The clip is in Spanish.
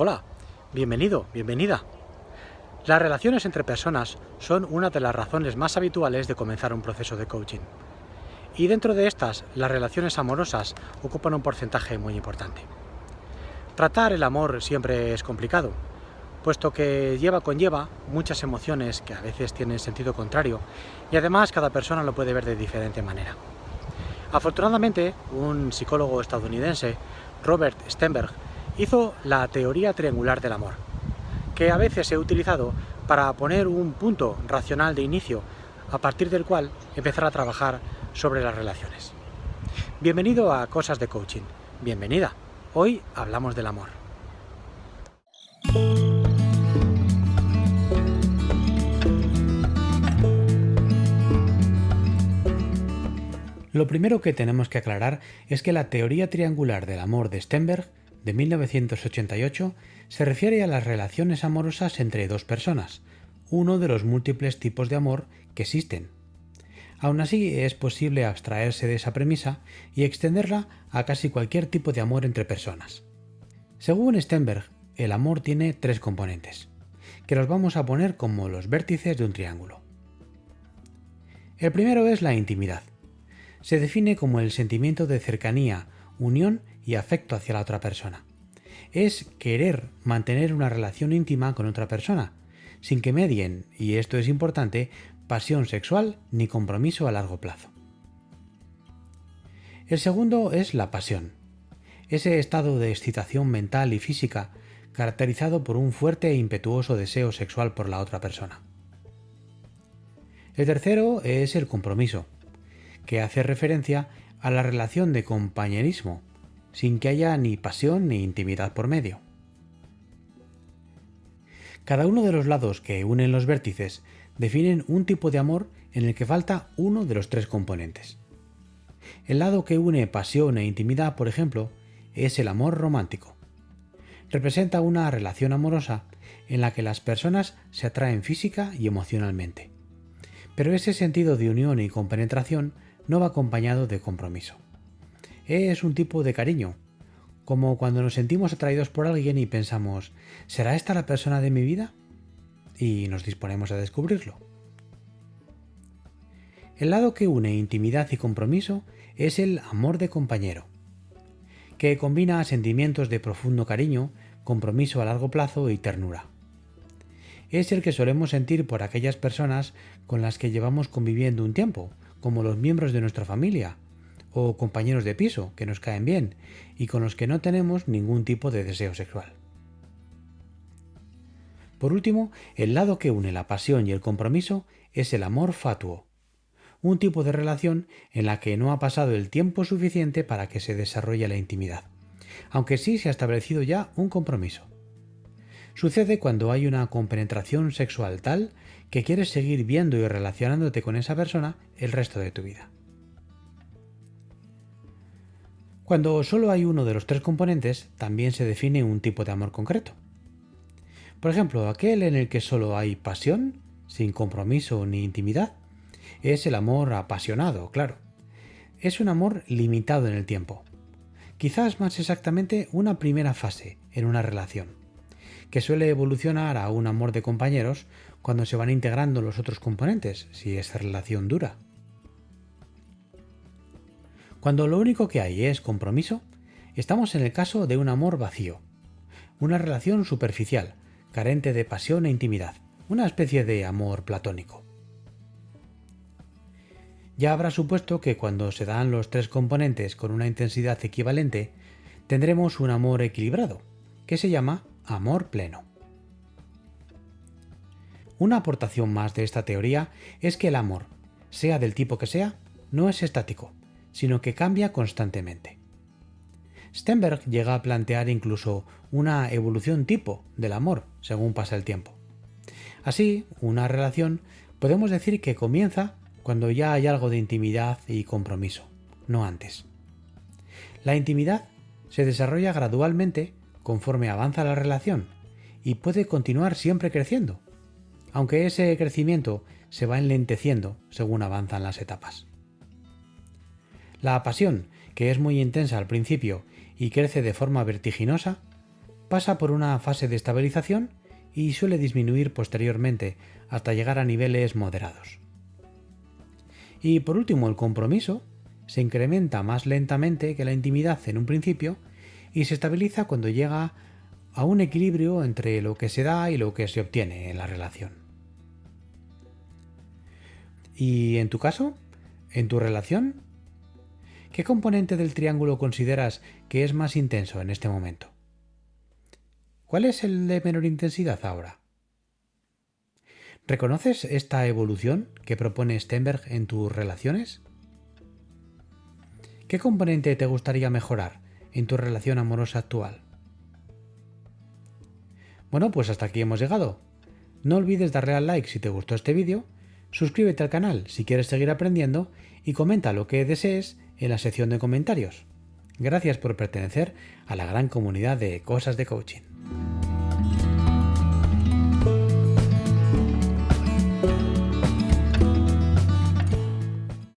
Hola, bienvenido, bienvenida. Las relaciones entre personas son una de las razones más habituales de comenzar un proceso de coaching. Y dentro de estas, las relaciones amorosas ocupan un porcentaje muy importante. Tratar el amor siempre es complicado, puesto que lleva conlleva muchas emociones que a veces tienen sentido contrario y además cada persona lo puede ver de diferente manera. Afortunadamente, un psicólogo estadounidense, Robert Stenberg, hizo la teoría triangular del amor, que a veces he utilizado para poner un punto racional de inicio a partir del cual empezar a trabajar sobre las relaciones. Bienvenido a Cosas de Coaching. Bienvenida. Hoy hablamos del amor. Lo primero que tenemos que aclarar es que la teoría triangular del amor de Stenberg de 1988 se refiere a las relaciones amorosas entre dos personas, uno de los múltiples tipos de amor que existen. Aún así, es posible abstraerse de esa premisa y extenderla a casi cualquier tipo de amor entre personas. Según Stenberg, el amor tiene tres componentes, que los vamos a poner como los vértices de un triángulo. El primero es la intimidad. Se define como el sentimiento de cercanía, unión y afecto hacia la otra persona. Es querer mantener una relación íntima con otra persona, sin que medien, y esto es importante, pasión sexual ni compromiso a largo plazo. El segundo es la pasión, ese estado de excitación mental y física caracterizado por un fuerte e impetuoso deseo sexual por la otra persona. El tercero es el compromiso, que hace referencia a la relación de compañerismo sin que haya ni pasión ni intimidad por medio. Cada uno de los lados que unen los vértices definen un tipo de amor en el que falta uno de los tres componentes. El lado que une pasión e intimidad, por ejemplo, es el amor romántico. Representa una relación amorosa en la que las personas se atraen física y emocionalmente. Pero ese sentido de unión y compenetración no va acompañado de compromiso es un tipo de cariño, como cuando nos sentimos atraídos por alguien y pensamos, ¿será esta la persona de mi vida? Y nos disponemos a descubrirlo. El lado que une intimidad y compromiso es el amor de compañero, que combina sentimientos de profundo cariño, compromiso a largo plazo y ternura. Es el que solemos sentir por aquellas personas con las que llevamos conviviendo un tiempo, como los miembros de nuestra familia, o compañeros de piso que nos caen bien y con los que no tenemos ningún tipo de deseo sexual. Por último, el lado que une la pasión y el compromiso es el amor fatuo, un tipo de relación en la que no ha pasado el tiempo suficiente para que se desarrolle la intimidad, aunque sí se ha establecido ya un compromiso. Sucede cuando hay una compenetración sexual tal que quieres seguir viendo y relacionándote con esa persona el resto de tu vida. Cuando solo hay uno de los tres componentes, también se define un tipo de amor concreto. Por ejemplo, aquel en el que solo hay pasión, sin compromiso ni intimidad, es el amor apasionado, claro. Es un amor limitado en el tiempo. Quizás más exactamente una primera fase en una relación, que suele evolucionar a un amor de compañeros cuando se van integrando los otros componentes, si esa relación dura. Cuando lo único que hay es compromiso, estamos en el caso de un amor vacío, una relación superficial, carente de pasión e intimidad, una especie de amor platónico. Ya habrá supuesto que cuando se dan los tres componentes con una intensidad equivalente, tendremos un amor equilibrado, que se llama amor pleno. Una aportación más de esta teoría es que el amor, sea del tipo que sea, no es estático, sino que cambia constantemente. Stenberg llega a plantear incluso una evolución tipo del amor según pasa el tiempo. Así, una relación podemos decir que comienza cuando ya hay algo de intimidad y compromiso, no antes. La intimidad se desarrolla gradualmente conforme avanza la relación y puede continuar siempre creciendo, aunque ese crecimiento se va enlenteciendo según avanzan las etapas. La pasión, que es muy intensa al principio y crece de forma vertiginosa, pasa por una fase de estabilización y suele disminuir posteriormente hasta llegar a niveles moderados. Y por último, el compromiso se incrementa más lentamente que la intimidad en un principio y se estabiliza cuando llega a un equilibrio entre lo que se da y lo que se obtiene en la relación. ¿Y en tu caso? ¿En tu relación? ¿Qué componente del triángulo consideras que es más intenso en este momento? ¿Cuál es el de menor intensidad ahora? ¿Reconoces esta evolución que propone Stenberg en tus relaciones? ¿Qué componente te gustaría mejorar en tu relación amorosa actual? Bueno, pues hasta aquí hemos llegado. No olvides darle al like si te gustó este vídeo, suscríbete al canal si quieres seguir aprendiendo y comenta lo que desees en la sección de comentarios. Gracias por pertenecer a la gran comunidad de cosas de coaching.